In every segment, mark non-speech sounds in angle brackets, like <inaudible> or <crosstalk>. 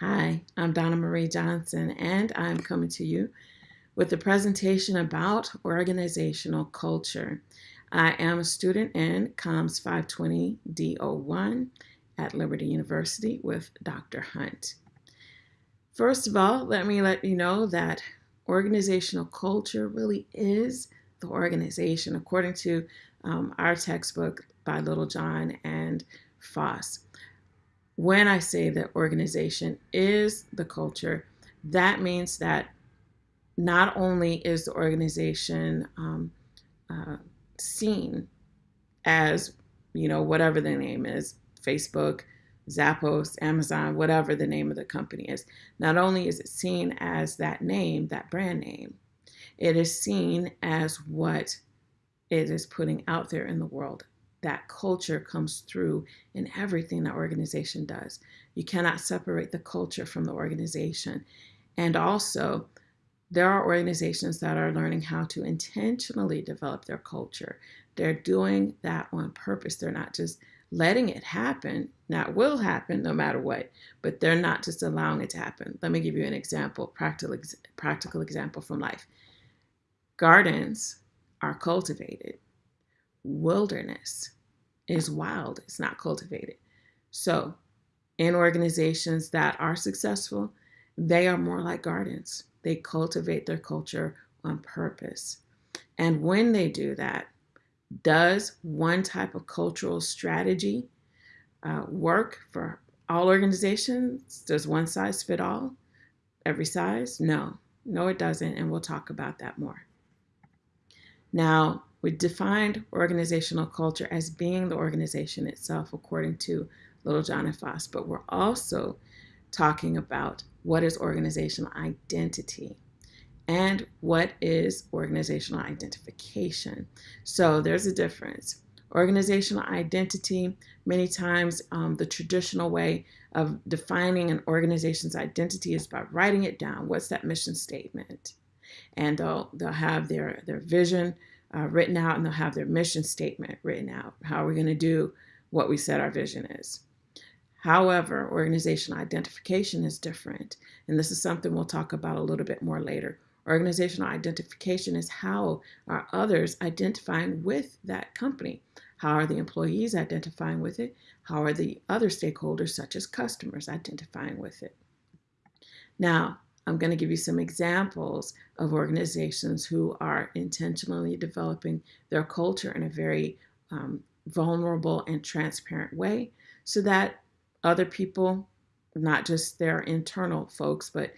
Hi, I'm Donna Marie Johnson, and I'm coming to you with a presentation about organizational culture. I am a student in Comms 520 D01 at Liberty University with Dr. Hunt. First of all, let me let you know that organizational culture really is the organization, according to um, our textbook by Littlejohn and Foss when I say that organization is the culture, that means that not only is the organization um, uh, seen as, you know, whatever the name is, Facebook, Zappos, Amazon, whatever the name of the company is, not only is it seen as that name, that brand name, it is seen as what it is putting out there in the world that culture comes through in everything that organization does. You cannot separate the culture from the organization. And also, there are organizations that are learning how to intentionally develop their culture. They're doing that on purpose. They're not just letting it happen. It will happen no matter what, but they're not just allowing it to happen. Let me give you an example, practical, practical example from life. Gardens are cultivated. Wilderness is wild, it's not cultivated. So, in organizations that are successful, they are more like gardens. They cultivate their culture on purpose. And when they do that, does one type of cultural strategy uh, work for all organizations? Does one size fit all? Every size? No, no, it doesn't. And we'll talk about that more. Now, we defined organizational culture as being the organization itself, according to Littlejohn and Foss, but we're also talking about what is organizational identity and what is organizational identification. So there's a difference. Organizational identity, many times um, the traditional way of defining an organization's identity is by writing it down. What's that mission statement? And they'll, they'll have their, their vision, uh, written out and they'll have their mission statement written out. How are we going to do what we said our vision is? However, organizational identification is different. And this is something we'll talk about a little bit more later. Organizational identification is how are others identifying with that company? How are the employees identifying with it? How are the other stakeholders, such as customers, identifying with it? Now, I'm going to give you some examples of organizations who are intentionally developing their culture in a very um, vulnerable and transparent way so that other people, not just their internal folks, but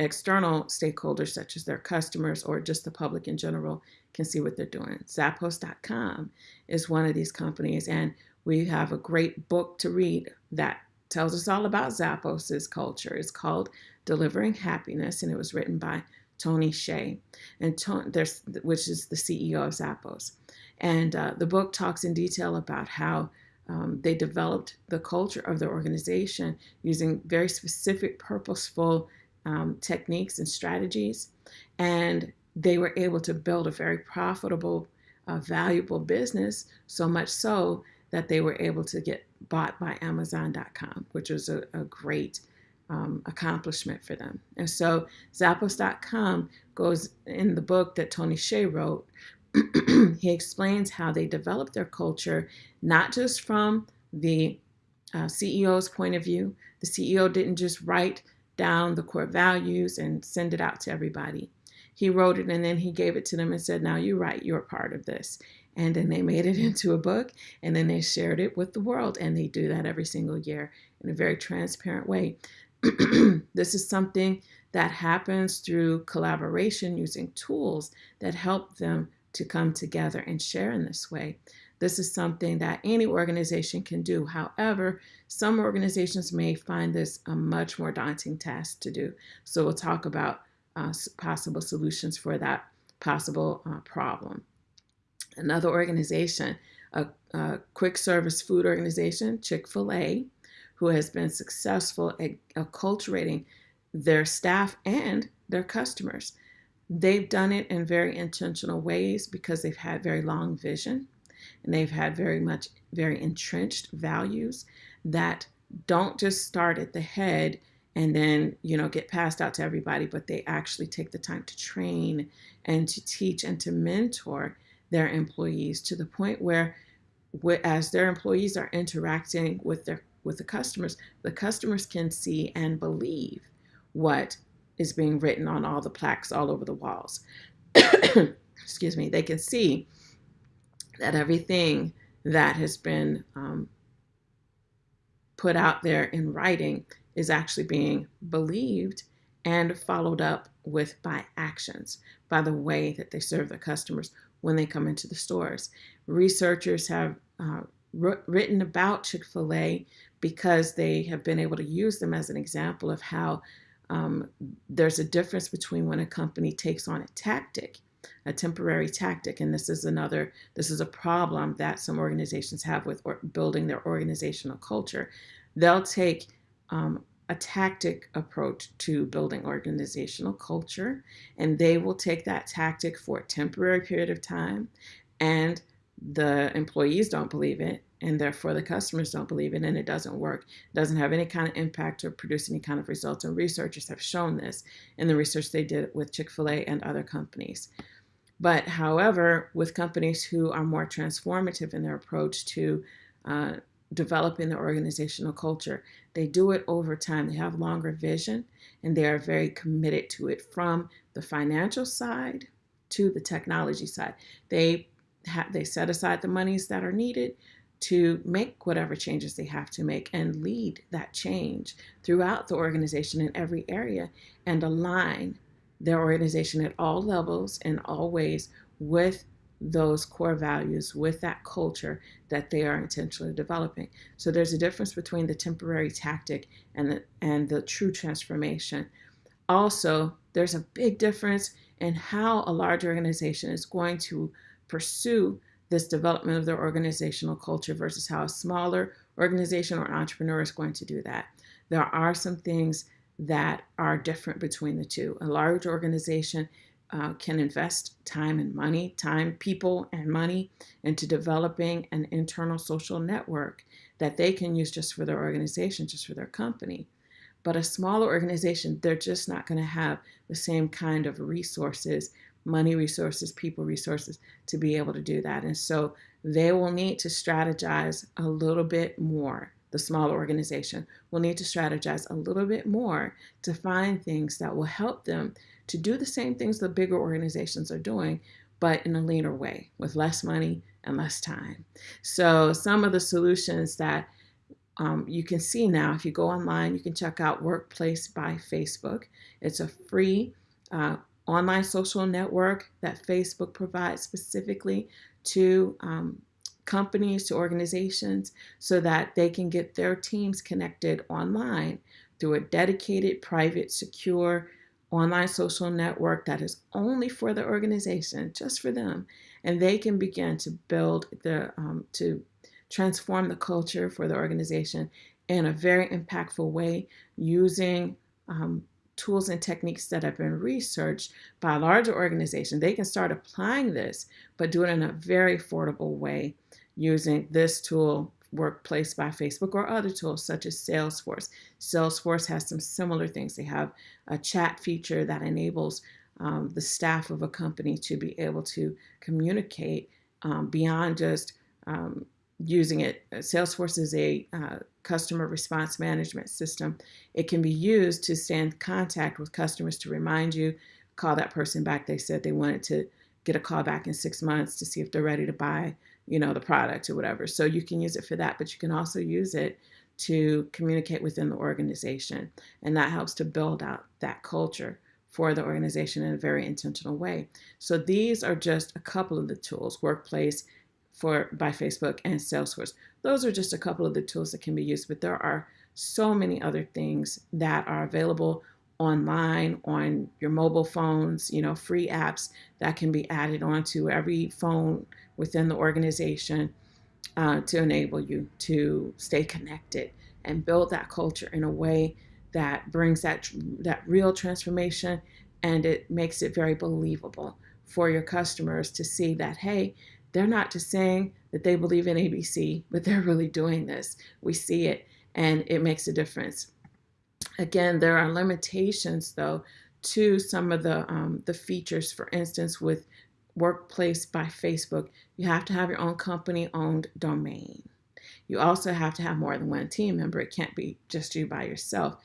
external stakeholders such as their customers or just the public in general can see what they're doing. Zappos.com is one of these companies, and we have a great book to read that tells us all about Zappos' culture. It's called Delivering Happiness, and it was written by Tony Hsieh, and Tony, there's, which is the CEO of Zappos. And uh, the book talks in detail about how um, they developed the culture of their organization using very specific, purposeful um, techniques and strategies. And they were able to build a very profitable, uh, valuable business, so much so that they were able to get bought by Amazon.com, which was a, a great um, accomplishment for them. And so Zappos.com goes in the book that Tony Hsieh wrote. <clears throat> he explains how they developed their culture, not just from the uh, CEO's point of view. The CEO didn't just write down the core values and send it out to everybody. He wrote it and then he gave it to them and said, Now you write, you're part of this. And then they made it <laughs> into a book and then they shared it with the world. And they do that every single year in a very transparent way. <clears throat> this is something that happens through collaboration using tools that help them to come together and share in this way. This is something that any organization can do. However, some organizations may find this a much more daunting task to do. So we'll talk about uh, possible solutions for that possible uh, problem. Another organization, a, a quick service food organization, Chick fil A, who has been successful at acculturating their staff and their customers. They've done it in very intentional ways because they've had very long vision and they've had very much, very entrenched values that don't just start at the head and then you know get passed out to everybody but they actually take the time to train and to teach and to mentor their employees to the point where as their employees are interacting with their with the customers the customers can see and believe what is being written on all the plaques all over the walls. <coughs> Excuse me. They can see that everything that has been um, put out there in writing is actually being believed and followed up with by actions, by the way that they serve their customers when they come into the stores. Researchers have uh, written about Chick fil A because they have been able to use them as an example of how um, there's a difference between when a company takes on a tactic, a temporary tactic, and this is another, this is a problem that some organizations have with building their organizational culture. They'll take um, a tactic approach to building organizational culture, and they will take that tactic for a temporary period of time, and the employees don't believe it, and therefore the customers don't believe it, and it doesn't work. It doesn't have any kind of impact or produce any kind of results. And researchers have shown this in the research they did with Chick fil A and other companies. But however, with companies who are more transformative in their approach to uh, developing the organizational culture. They do it over time. They have longer vision and they are very committed to it from the financial side to the technology side. They have they set aside the monies that are needed to make whatever changes they have to make and lead that change throughout the organization in every area and align their organization at all levels and all ways with those core values with that culture that they are intentionally developing. So there's a difference between the temporary tactic and the, and the true transformation. Also, there's a big difference in how a large organization is going to pursue this development of their organizational culture versus how a smaller organization or entrepreneur is going to do that. There are some things that are different between the two. A large organization uh, can invest time and money, time, people, and money into developing an internal social network that they can use just for their organization, just for their company. But a smaller organization, they're just not going to have the same kind of resources, money resources, people resources to be able to do that. And so they will need to strategize a little bit more. The smaller organization will need to strategize a little bit more to find things that will help them to do the same things the bigger organizations are doing, but in a leaner way with less money and less time. So, some of the solutions that um, you can see now, if you go online, you can check out Workplace by Facebook. It's a free uh, online social network that Facebook provides specifically to um, companies, to organizations, so that they can get their teams connected online through a dedicated, private, secure online social network that is only for the organization, just for them, and they can begin to build the um, to transform the culture for the organization in a very impactful way using um, tools and techniques that have been researched by a larger organization. They can start applying this, but do it in a very affordable way using this tool Workplace by Facebook or other tools such as Salesforce. Salesforce has some similar things. They have a chat feature that enables um, the staff of a company to be able to communicate um, beyond just um, using it. Salesforce is a uh, customer response management system. It can be used to stay in contact with customers to remind you, call that person back. They said they wanted to get a call back in six months to see if they're ready to buy you know, the product or whatever. So you can use it for that, but you can also use it to communicate within the organization. And that helps to build out that culture for the organization in a very intentional way. So these are just a couple of the tools, Workplace for by Facebook and Salesforce. Those are just a couple of the tools that can be used, but there are so many other things that are available online on your mobile phones, you know, free apps that can be added onto every phone within the organization uh, to enable you to stay connected and build that culture in a way that brings that that real transformation and it makes it very believable for your customers to see that hey they're not just saying that they believe in ABC but they're really doing this we see it and it makes a difference Again, there are limitations though to some of the um, the features. For instance, with Workplace by Facebook, you have to have your own company owned domain. You also have to have more than one team member. It can't be just you by yourself.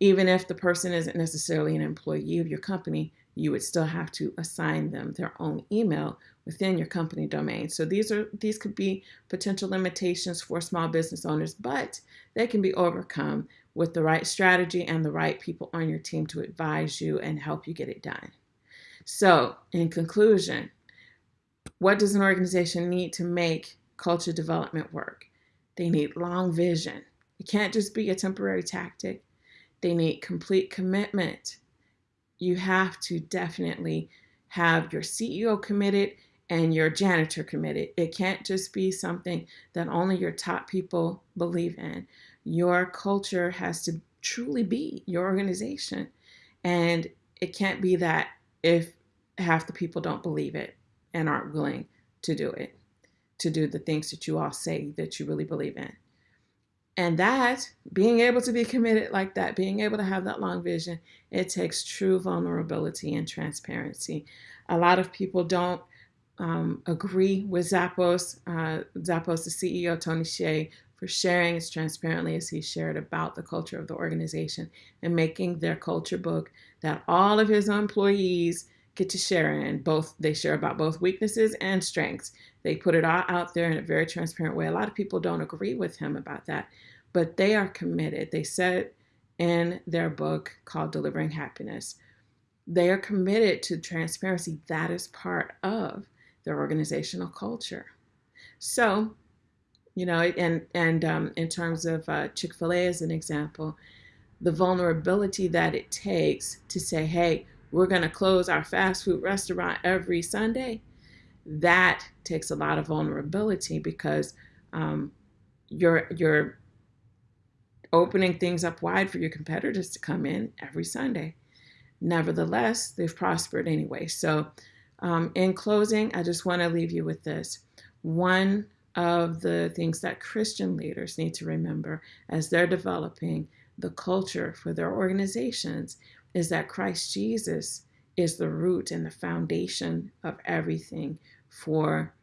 Even if the person isn't necessarily an employee of your company, you would still have to assign them their own email within your company domain. So these are these could be potential limitations for small business owners, but they can be overcome with the right strategy and the right people on your team to advise you and help you get it done. So, in conclusion, what does an organization need to make culture development work? They need long vision. It can't just be a temporary tactic. They need complete commitment. You have to definitely have your CEO committed and your janitor committed. It can't just be something that only your top people believe in. Your culture has to truly be your organization. And it can't be that if half the people don't believe it and aren't willing to do it to do the things that you all say that you really believe in. And that, being able to be committed like that, being able to have that long vision, it takes true vulnerability and transparency. A lot of people don't um, agree with Zappos, uh, Zappos, the CEO, Tony Hsieh, for sharing as transparently as he shared about the culture of the organization and making their culture book that all of his employees get to share in. Both they share about both weaknesses and strengths. They put it all out there in a very transparent way. A lot of people don't agree with him about that but they are committed. They said in their book called delivering happiness they are committed to transparency. That is part of their organizational culture so you know and and um, in terms of uh, chick-fil-a as an example the vulnerability that it takes to say hey we're going to close our fast food restaurant every Sunday, that takes a lot of vulnerability because um, you're you're opening things up wide for your competitors to come in every Sunday. Nevertheless, they've prospered anyway. So, um, in closing, I just want to leave you with this. One of the things that Christian leaders need to remember as they're developing the culture for their organizations is that Christ Jesus is the root and the foundation of everything for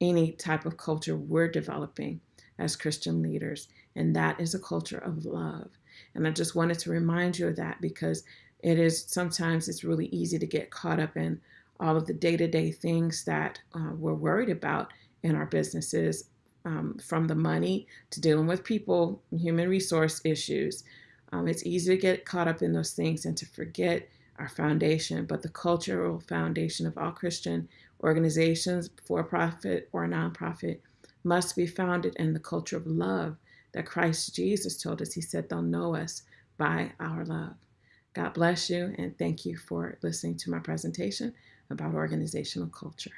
any type of culture we're developing as Christian leaders. And that is a culture of love. And I just wanted to remind you of that because it is sometimes it's really easy to get caught up in all of the day-to-day things that uh, we're worried about in our businesses um, from the money to dealing with people human resource issues um, it's easy to get caught up in those things and to forget our foundation, but the cultural foundation of all Christian organizations, for profit or nonprofit, must be founded in the culture of love that Christ Jesus told us. He said they'll know us by our love. God bless you, and thank you for listening to my presentation about organizational culture.